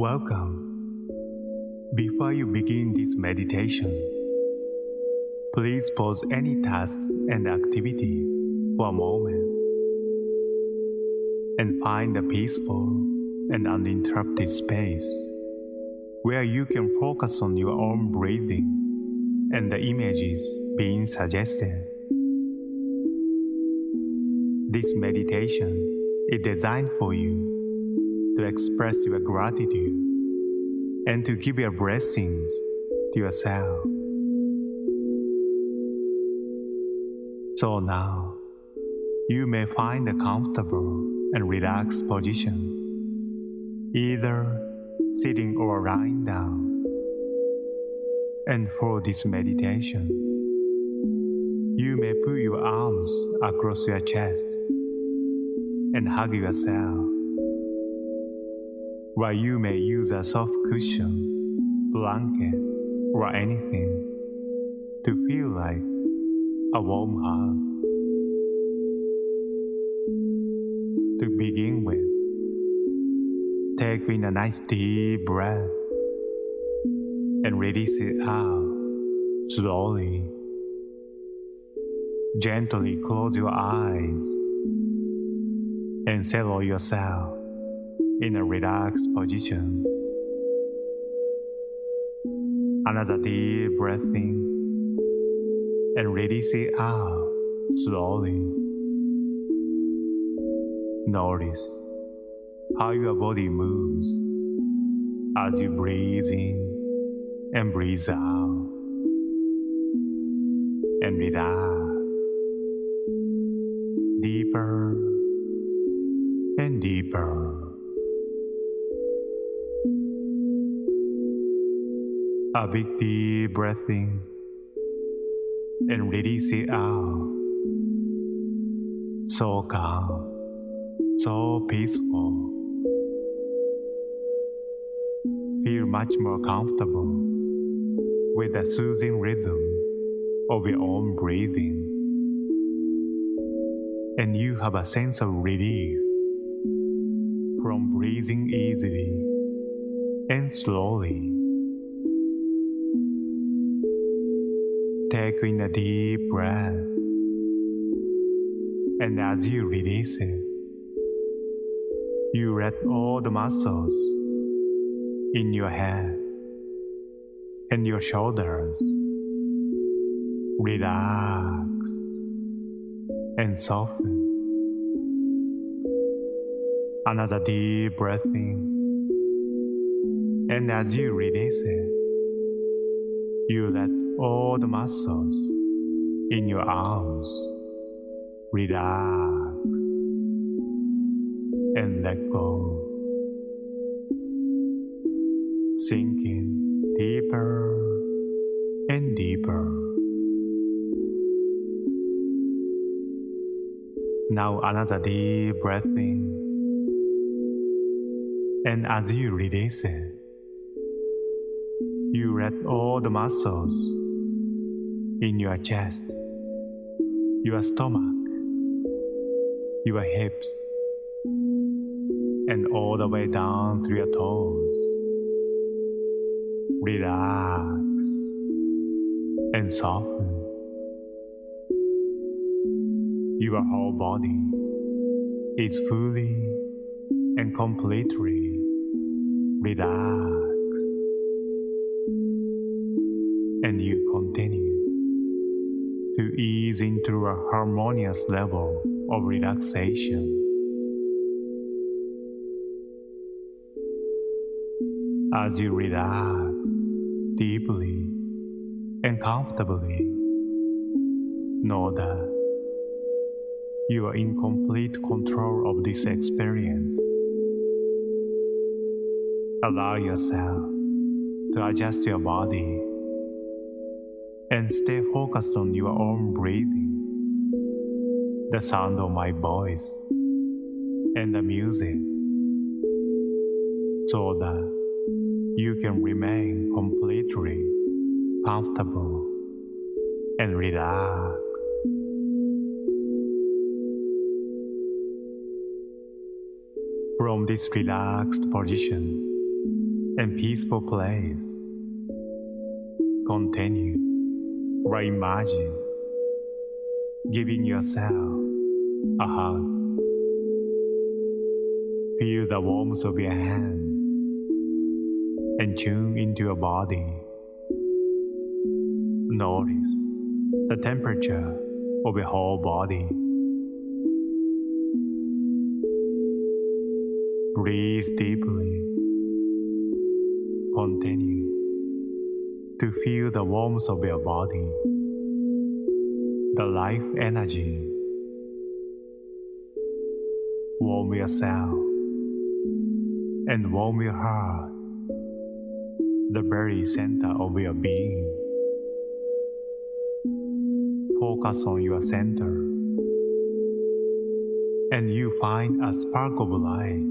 Welcome. Before you begin this meditation, please pause any tasks and activities for a moment and find a peaceful and uninterrupted space where you can focus on your own breathing and the images being suggested. This meditation is designed for you to express your gratitude and to give your blessings to yourself. So now, you may find a comfortable and relaxed position, either sitting or lying down. And for this meditation, you may put your arms across your chest and hug yourself while you may use a soft cushion, blanket, or anything to feel like a warm hug. To begin with, take in a nice deep breath and release it out slowly. Gently close your eyes and settle yourself in a relaxed position. Another deep breath in and release it out slowly. Notice how your body moves as you breathe in and breathe out and relax deeper and deeper. A big deep breath in and release it out. So calm, so peaceful. Feel much more comfortable with the soothing rhythm of your own breathing. And you have a sense of relief from breathing easily and slowly. Take in a deep breath, and as you release it, you let all the muscles in your head and your shoulders. Relax and soften. Another deep breath in, and as you release it, you let all the muscles in your arms relax and let go. Sinking deeper and deeper. Now another deep breath in. And as you release it, you let all the muscles in your chest, your stomach, your hips, and all the way down through your toes. Relax and soften. Your whole body is fully and completely relaxed. And you continue ease into a harmonious level of relaxation. As you relax deeply and comfortably, know that you are in complete control of this experience. Allow yourself to adjust your body and stay focused on your own breathing, the sound of my voice, and the music, so that you can remain completely comfortable and relaxed. From this relaxed position, and peaceful place. Continue or imagine giving yourself a hug. Feel the warmth of your hands and tune into your body. Notice the temperature of your whole body. Breathe deeply. Continue to feel the warmth of your body, the life energy. Warm yourself and warm your heart, the very center of your being. Focus on your center, and you find a spark of light,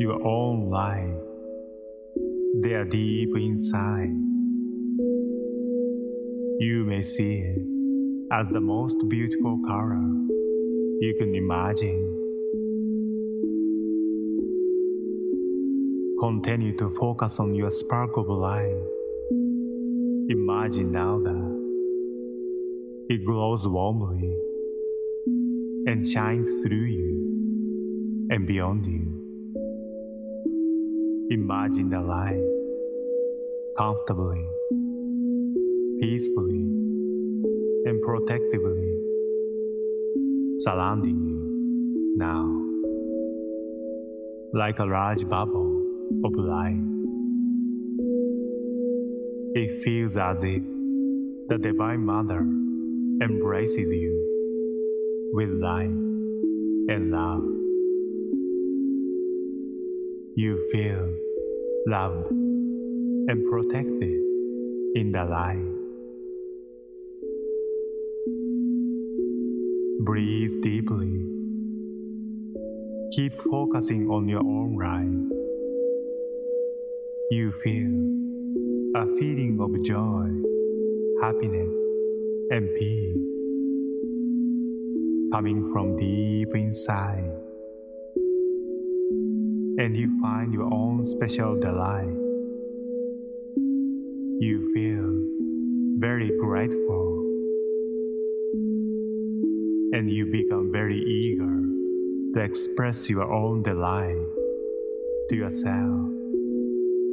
your own light. They are deep inside. You may see it as the most beautiful color you can imagine. Continue to focus on your spark of light. Imagine now that it glows warmly and shines through you and beyond you. Imagine the light comfortably, peacefully, and protectively. Surrounding you. Now, like a large bubble of light. It feels as if the Divine Mother embraces you with light and love. You feel loved and protected in the light. Breathe deeply. Keep focusing on your own light. You feel a feeling of joy, happiness, and peace coming from deep inside. And you find your own special delight. You feel very grateful. And you become very eager to express your own delight to yourself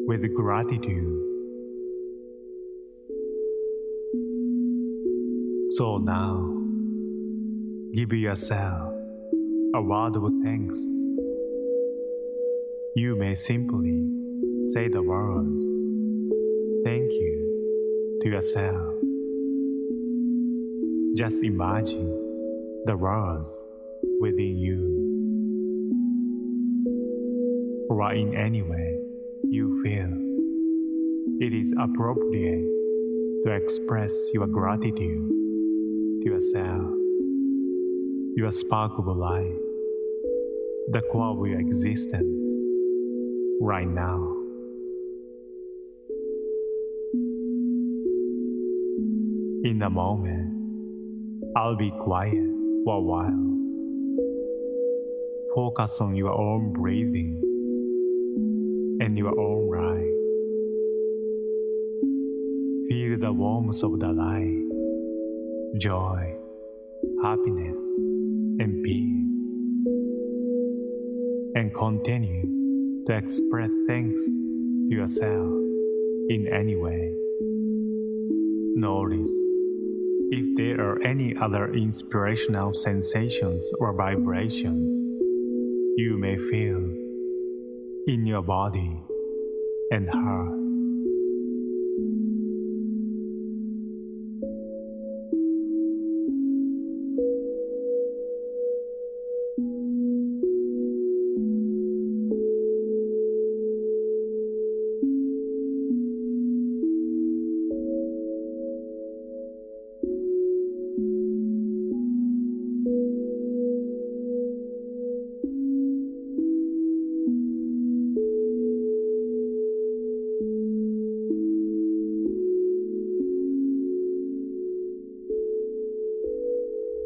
with gratitude. So now, give yourself a word of thanks. You may simply say the words, thank you to yourself. Just imagine the words within you, or in any way you feel. It is appropriate to express your gratitude to yourself, your spark of light, the core of your existence, right now. In a moment, I'll be quiet for a while. Focus on your own breathing and your own light. Feel the warmth of the light, joy, happiness, and peace. And continue to express thanks to yourself in any way. Notice if there are any other inspirational sensations or vibrations you may feel in your body and heart.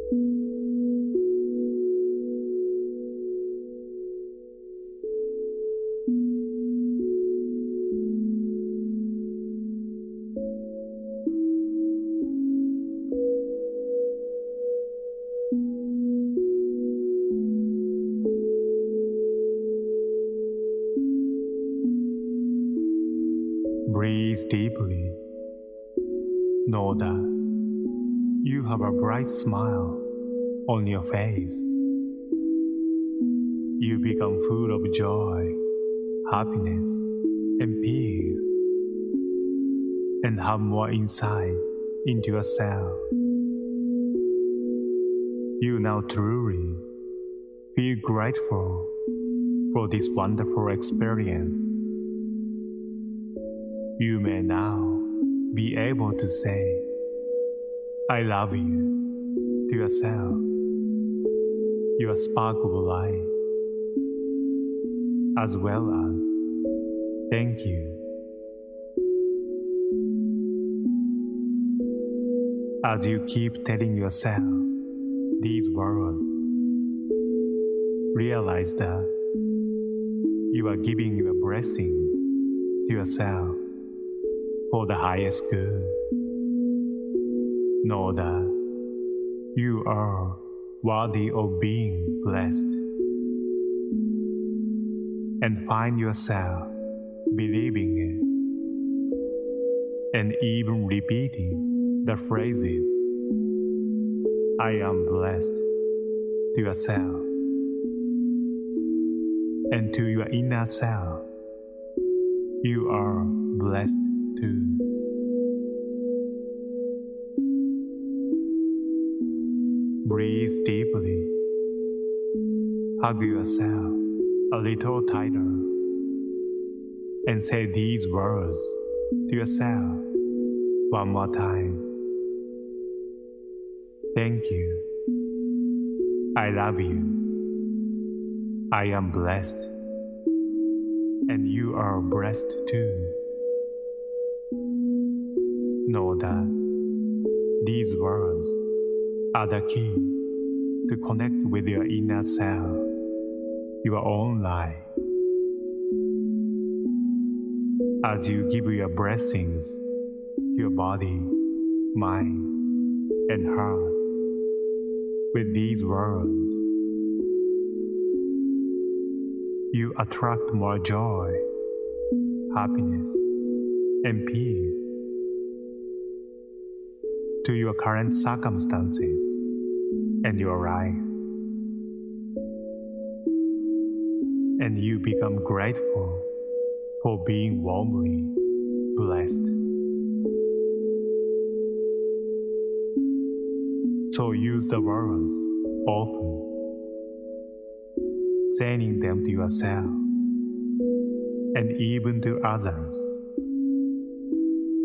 Breathe deeply. Know that you have a bright smile on your face. You become full of joy, happiness, and peace, and have more insight into yourself. You now truly feel grateful for this wonderful experience. You may now be able to say, I love you to yourself, your spark of light, as well as thank you. As you keep telling yourself these words, realize that you are giving your blessings to yourself for the highest good. Know that you are worthy of being blessed. And find yourself believing it and even repeating the phrases I am blessed to yourself and to your inner self. You are blessed too. Breathe deeply. Hug yourself a little tighter and say these words to yourself one more time. Thank you. I love you. I am blessed. And you are blessed too know that these words are the key to connect with your inner self, your own life. As you give your blessings to your body, mind, and heart with these words, you attract more joy, happiness, and peace to your current circumstances and your life. And you become grateful for being warmly blessed. So use the words often, saying them to yourself and even to others.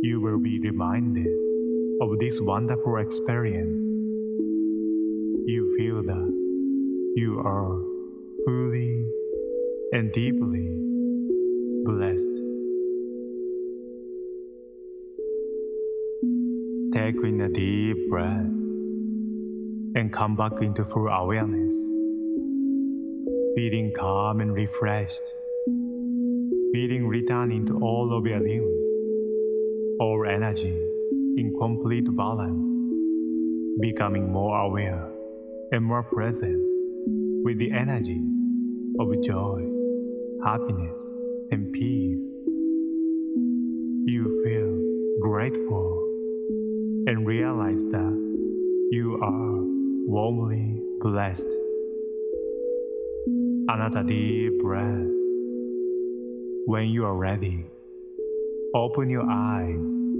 You will be reminded of this wonderful experience, you feel that you are fully and deeply blessed. Take in a deep breath and come back into full awareness, feeling calm and refreshed, feeling returning to all of your limbs, all energy in complete balance, becoming more aware and more present with the energies of joy, happiness, and peace. You feel grateful and realize that you are warmly blessed. Another deep breath. When you are ready, open your eyes